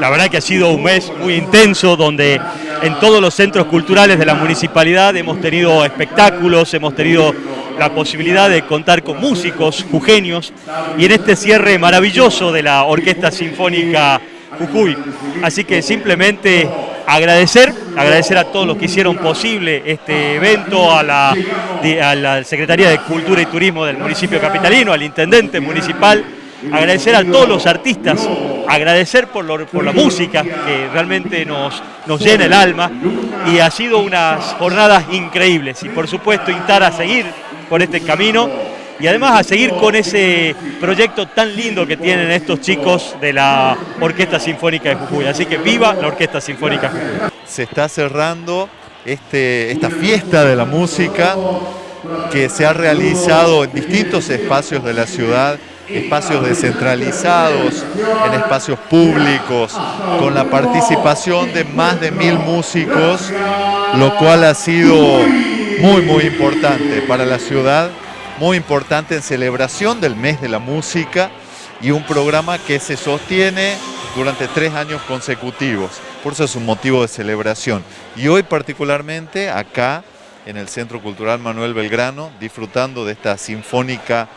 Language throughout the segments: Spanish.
La verdad que ha sido un mes muy intenso donde en todos los centros culturales de la municipalidad hemos tenido espectáculos, hemos tenido la posibilidad de contar con músicos jujeños y en este cierre maravilloso de la Orquesta Sinfónica Jujuy. Así que simplemente agradecer, agradecer a todos los que hicieron posible este evento, a la, a la Secretaría de Cultura y Turismo del municipio capitalino, al intendente municipal, agradecer a todos los artistas, agradecer por, por la música que realmente nos, nos llena el alma y ha sido unas jornadas increíbles y por supuesto instar a seguir por este camino y además a seguir con ese proyecto tan lindo que tienen estos chicos de la Orquesta Sinfónica de Jujuy. Así que viva la Orquesta Sinfónica de Jujuy. Se está cerrando este, esta fiesta de la música que se ha realizado en distintos espacios de la ciudad espacios descentralizados, en espacios públicos, con la participación de más de mil músicos, lo cual ha sido muy muy importante para la ciudad, muy importante en celebración del mes de la música y un programa que se sostiene durante tres años consecutivos, por eso es un motivo de celebración. Y hoy particularmente acá en el Centro Cultural Manuel Belgrano, disfrutando de esta sinfónica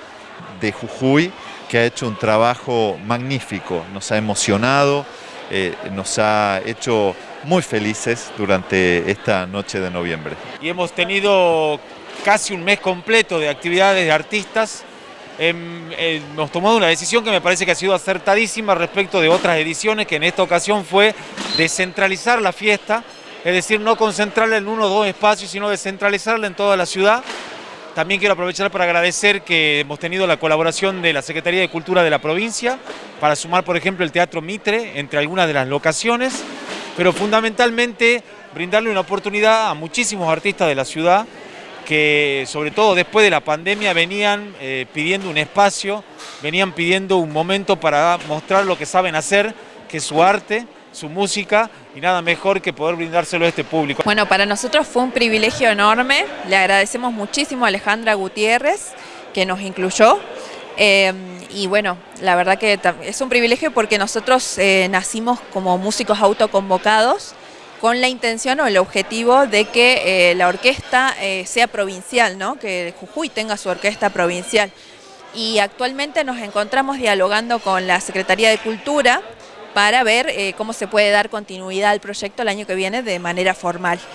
de Jujuy, que ha hecho un trabajo magnífico, nos ha emocionado, eh, nos ha hecho muy felices durante esta noche de noviembre. Y hemos tenido casi un mes completo de actividades de artistas, hemos tomado una decisión que me parece que ha sido acertadísima respecto de otras ediciones, que en esta ocasión fue descentralizar la fiesta, es decir, no concentrarla en uno o dos espacios, sino descentralizarla en toda la ciudad, también quiero aprovechar para agradecer que hemos tenido la colaboración de la Secretaría de Cultura de la provincia para sumar, por ejemplo, el Teatro Mitre entre algunas de las locaciones, pero fundamentalmente brindarle una oportunidad a muchísimos artistas de la ciudad que, sobre todo después de la pandemia, venían eh, pidiendo un espacio, venían pidiendo un momento para mostrar lo que saben hacer, que es su arte, su música y nada mejor que poder brindárselo a este público. Bueno, para nosotros fue un privilegio enorme, le agradecemos muchísimo a Alejandra Gutiérrez que nos incluyó. Eh, y bueno, la verdad que es un privilegio porque nosotros eh, nacimos como músicos autoconvocados con la intención o el objetivo de que eh, la orquesta sea provincial, ¿no? que Jujuy tenga su orquesta provincial. Y actualmente nos encontramos dialogando con la Secretaría de Cultura, para ver eh, cómo se puede dar continuidad al proyecto el año que viene de manera formal.